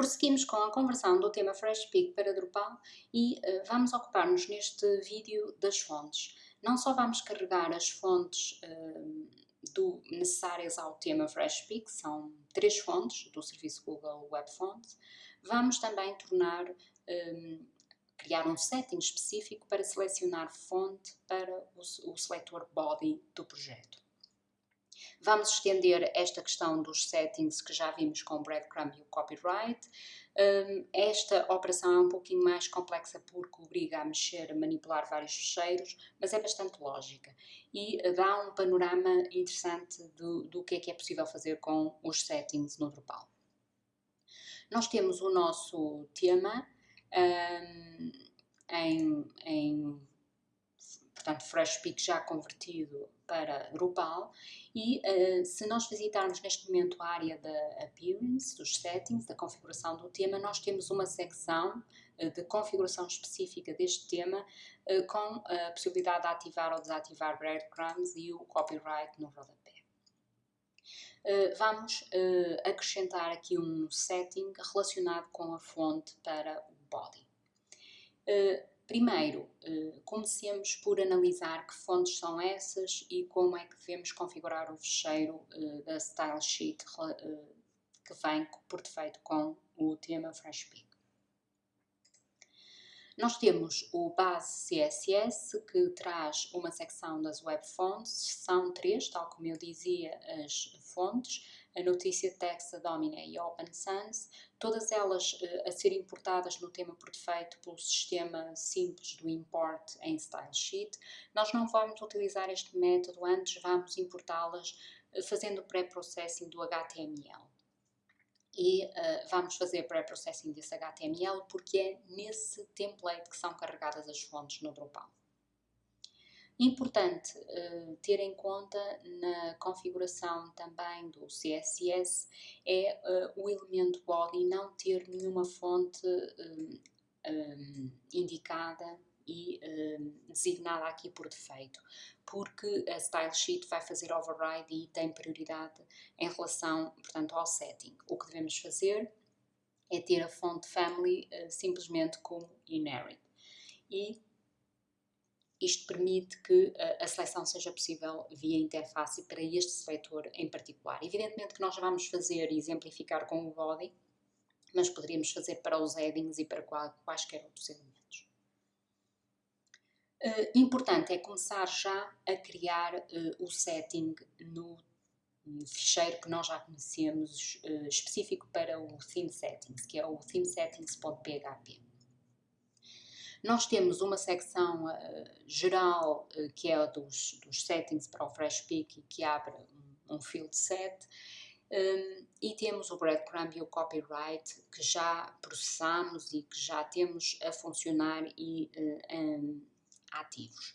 Prosseguimos com a conversão do tema FreshPeak para Drupal e uh, vamos ocupar-nos neste vídeo das fontes. Não só vamos carregar as fontes uh, do, necessárias ao tema FreshPeak, são três fontes do serviço Google Web Fonts, vamos também tornar, um, eh, criar um setting específico para selecionar fonte para o, o body do projeto. Vamos estender esta questão dos settings que já vimos com o breadcrumb e o copyright. Um, esta operação é um pouquinho mais complexa porque obriga a mexer, a manipular vários fecheiros, mas é bastante lógica e dá um panorama interessante do, do que é que é possível fazer com os settings no Drupal. Nós temos o nosso tema um, em, em portanto FreshPeak já convertido para Drupal e uh, se nós visitarmos neste momento a área da Appearance, dos Settings, da configuração do tema, nós temos uma secção uh, de configuração específica deste tema uh, com a possibilidade de ativar ou desativar breadcrumbs e o copyright no rodapé. vamos acrescentar aqui um setting relacionado com a fonte para o body. Primeiro, eh, comecemos por analisar que fontes são essas e como é que devemos configurar o fecheiro eh, da Style Sheet eh, que vem por defeito com o tema FreshPeak. Nós temos o base CSS que traz uma secção das web fonts, são três, tal como eu dizia, as fontes, a notícia Text, a Domina e Open Sans, todas elas uh, a ser importadas no tema por defeito pelo sistema simples do import em Style Sheet. Nós não vamos utilizar este método, antes vamos importá-las uh, fazendo pré-processing do HTML. E uh, vamos fazer pré-processing desse HTML porque é nesse template que são carregadas as fontes no Drupal. Importante uh, ter em conta na configuração também do CSS é uh, o elemento body não ter nenhuma fonte um, indicada e designada aqui por defeito, porque a Style Sheet vai fazer override e tem prioridade em relação, portanto, ao setting. O que devemos fazer é ter a fonte family simplesmente como inherit. E isto permite que a seleção seja possível via interface para este seletor em particular. Evidentemente que nós vamos fazer e exemplificar com o body, mas poderíamos fazer para os headings e para quaisquer outros elementos. Uh, importante é começar já a criar uh, o setting no, ficheiro que nós já conhecemos específico para o theme settings, que é o themesettings.php. Nós temos uma secção uh, geral uh, que é a dos, dos, settings para o FreshPeak que abre um, um field set um, e temos o breadcrumb e o copyright que já processamos e que já temos a funcionar e uh, um, ativos.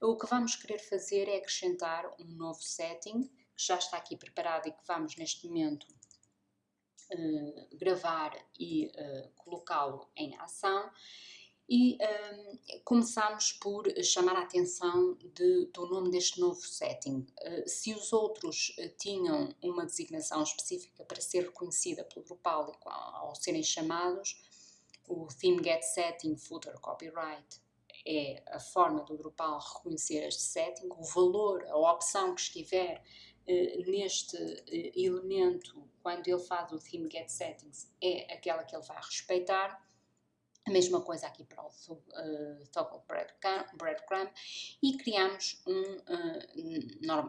O que vamos querer fazer é acrescentar um novo setting que já está aqui preparado e que vamos neste momento uh, gravar e uh, colocá-lo em ação e um, começamos por chamar a atenção de, do nome deste novo setting. Uh, se os outros uh, tinham uma designação específica para ser reconhecida pelo Drupal ao, ao serem chamados, o Theme Get Setting Footer Copyright é a forma do Drupal reconhecer este setting, o valor, a opção que estiver uh, neste elemento quando ele faz o Theme Get Settings é aquela que ele vai respeitar a mesma coisa aqui para o uh, Toggle Breadcrumb e criamos um, uh,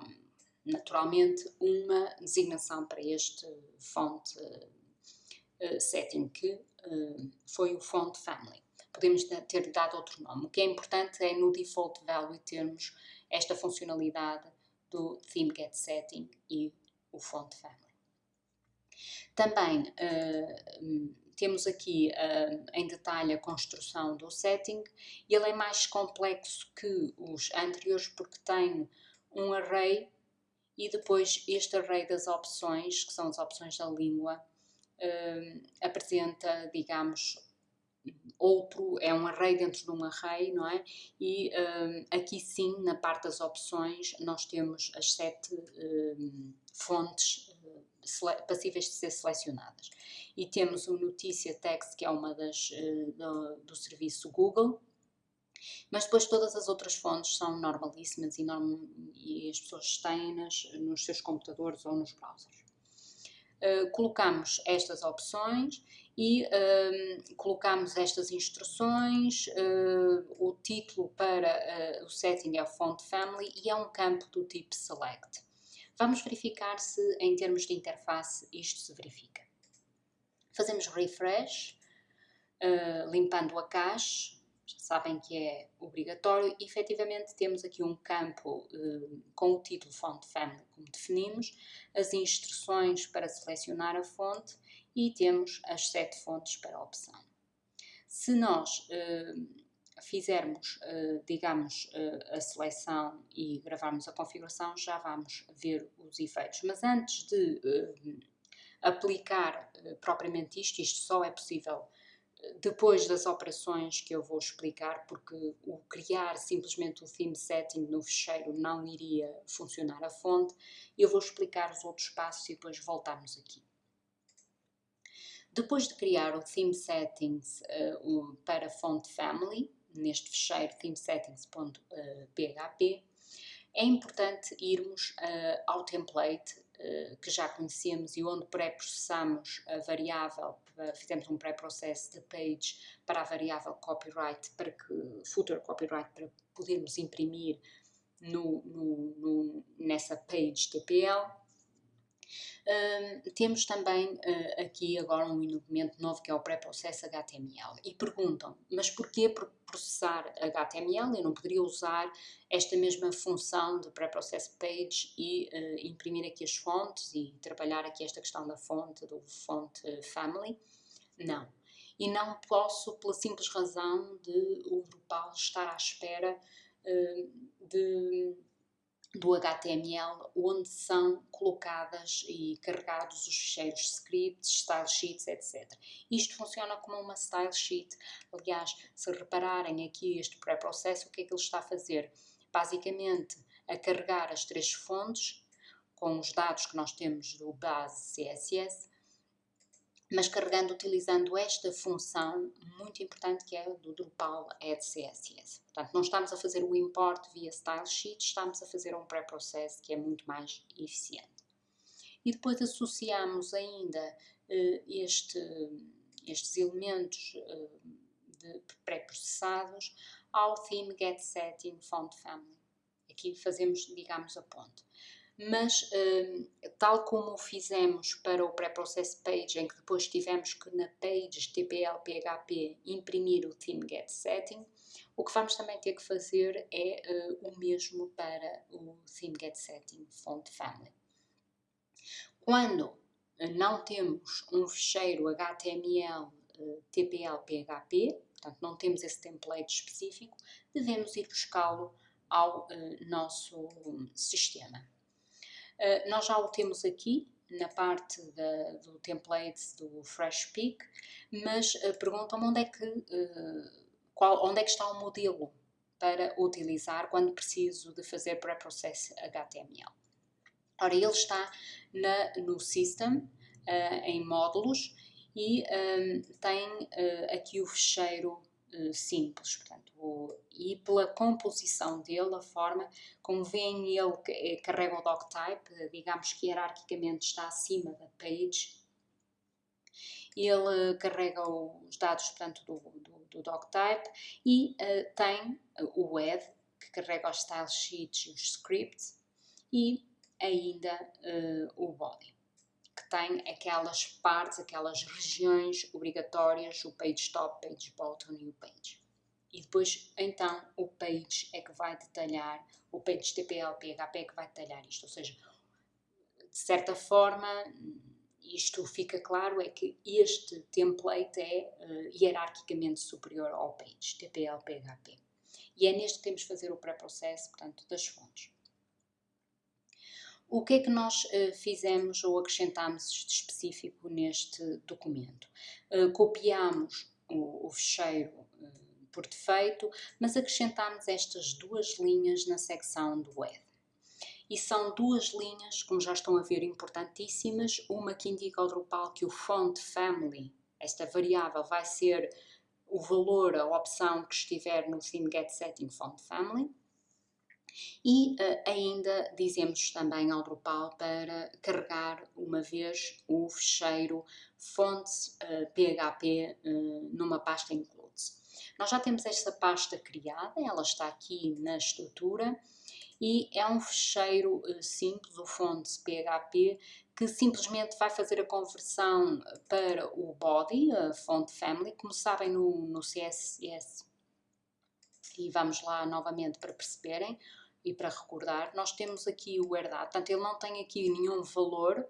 naturalmente uma designação para este font uh, setting que foi o font family. Podemos ter dado outro nome. O que é importante é no default value termos esta funcionalidade do theme get setting e o font family. Também temos aqui uh, em detalhe a construção do setting. Ele é mais complexo que os anteriores porque tem um array e depois este array das opções, que são as opções da língua, uh, apresenta, digamos, outro, é um array dentro de um array, não é? E uh, aqui sim, na parte das opções, nós temos as sete fontes passíveis de ser selecionadas. E temos o Notícia Text, que é uma das uh, do, do, serviço Google, mas depois todas as outras fontes são normalíssimas e, norm e as pessoas têm-nas nos seus computadores ou nos browsers. Uh, colocamos estas opções e uh, colocamos estas instruções, uh, o título para o setting é font family e é um campo do tipo select. Vamos verificar se em termos de interface isto se verifica. Fazemos refresh, limpando a cache, já sabem que é obrigatório, e efetivamente temos aqui um campo com o título font family como definimos, as instruções para selecionar a fonte e temos as sete fontes para opção. Se nós uh, fizermos, uh, digamos, uh, a seleção e gravarmos a configuração, já vamos ver os efeitos. Mas antes de aplicar propriamente isto, isto só é possível depois das operações que eu vou explicar, porque o criar simplesmente o theme setting no fecheiro não iria funcionar a fonte, eu vou explicar os outros passos e depois voltarmos aqui. Depois de criar o Theme Settings uh, para Font Family, neste fecheiro themesettings.php, é importante irmos uh, ao template uh, que já conhecemos e onde pré-processamos a variável, fizemos um pré-processo de page para a variável copyright, para que, footer copyright, para podermos imprimir no, no, no, nessa page TPL temos também uh, aqui agora um elemento novo que é o pré-processo HTML e perguntam, mas porquê processar HTML? Eu não poderia usar esta mesma função de pré-processo page e uh, imprimir aqui as fontes e trabalhar aqui esta questão da fonte, do font family? Não. E não posso pela simples razão de o Drupal estar à espera uh, de do HTML, onde são colocadas e carregados os ficheiros scripts, style sheets, etc. Isto funciona como uma style sheet. Aliás, se repararem aqui este pré-processo, o que é que ele está a fazer? Basicamente, a carregar as três fontes com os dados que nós temos do base CSS, mas carregando utilizando esta função muito importante que é do Drupal Add CSS. Portanto, não estamos a fazer o import via style sheet, estamos a fazer um pré-process que é muito mais eficiente. E depois associamos ainda uh, este, estes elementos uh, pré-processados ao theme get setting font family. Aqui fazemos, digamos, a ponte mas hum, tal como fizemos para o pré-process page, em que depois tivemos que na page TPL PHP imprimir o theme get setting, o que vamos também ter que fazer é uh, o mesmo para o theme get setting font family. Quando não temos um fecheiro HTML uh, TPL PHP, portanto não temos esse template específico, devemos ir buscá-lo ao nosso sistema. Uh, nós já o temos aqui na parte da, do template do Fresh Peak, mas uh, perguntam-me onde é que uh, onde é que está o modelo para utilizar quando preciso de fazer pré-process HTML. Ora, ele está na, no System, em módulos, e um, tem aqui o fecheiro eh, simples, portanto, e pela composição dele, a forma como veem ele eh, carrega o doctype, digamos que hierarquicamente está acima da page, ele carrega os dados portanto, do, do, do doctype e uh, tem o web, que carrega os style sheets e os scripts, e ainda uh, o body que tem aquelas partes, aquelas regiões obrigatórias, o page top, page bottom e o page. E depois, então, o page é que vai detalhar, o page TPL, PHP é que vai detalhar isto. Ou seja, de certa forma, isto fica claro, é que este template é uh, hierarquicamente superior ao page, TPL, PHP. E é neste que temos de fazer o pré-processo, portanto, das fontes. O que é que nós uh, fizemos ou acrescentamos de específico neste documento? Uh, copiamos o, o fecheiro por defeito, mas acrescentamos estas duas linhas na secção do web. e são duas linhas, como já estão a ver, importantíssimas, uma que indica ao Drupal que o font family, esta variável, vai ser o valor, a opção que estiver no theme get setting font family, e uh, ainda dizemos também ao Drupal para carregar uma vez o fecheiro fontes uh, PHP uh, numa pasta includes. Nós já temos esta pasta criada, ela está aqui na estrutura e é um fecheiro uh, simples, o fontes PHP, que simplesmente vai fazer a conversão para o body, a font family, como sabem no, no CSS. E vamos lá novamente para perceberem e para recordar, nós temos aqui o herdado, portanto ele não tem aqui nenhum valor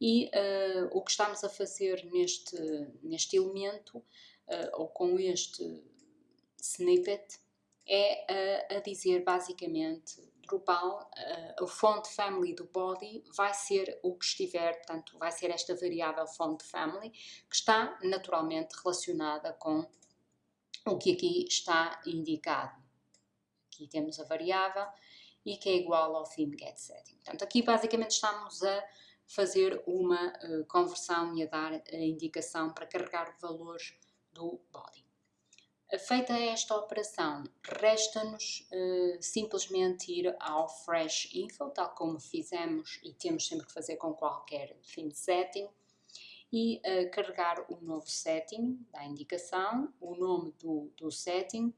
e uh, o que estamos a fazer neste, neste elemento, uh, ou com este snippet, é uh, a dizer basicamente Drupal, uh, o font family do body vai ser o que estiver, portanto vai ser esta variável font family, que está naturalmente relacionada com o que aqui está indicado. Aqui temos a variável e que é igual ao theme get setting. Portanto, aqui basicamente estamos a fazer uma uh, conversão e a dar a indicação para carregar o valor do body. Feita esta operação, resta-nos uh, simplesmente ir ao Fresh Info, tal como fizemos e temos sempre que fazer com qualquer theme setting, e uh, carregar o novo setting da indicação, o nome do, do setting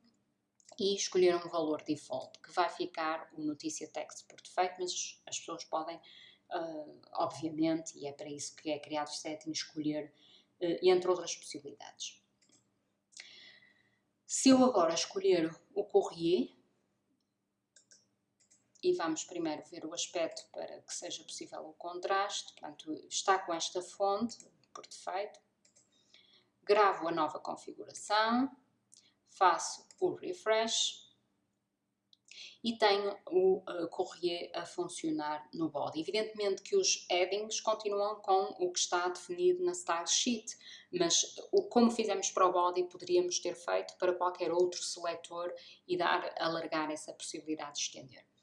e escolher um valor default, que vai ficar o notícia text por defeito, mas as pessoas podem, uh, obviamente, e é para isso que é criado o setting, escolher entre outras possibilidades. Se eu agora escolher o courrier, e vamos primeiro ver o aspecto para que seja possível o contraste, portanto, está com esta fonte por defeito, gravo a nova configuração, faço o refresh e tenho o uh, Courrier a funcionar no body. Evidentemente que os headings continuam com o que está definido na style sheet, mas o, como fizemos para o body poderíamos ter feito para qualquer outro seletor e dar, alargar essa possibilidade de estender.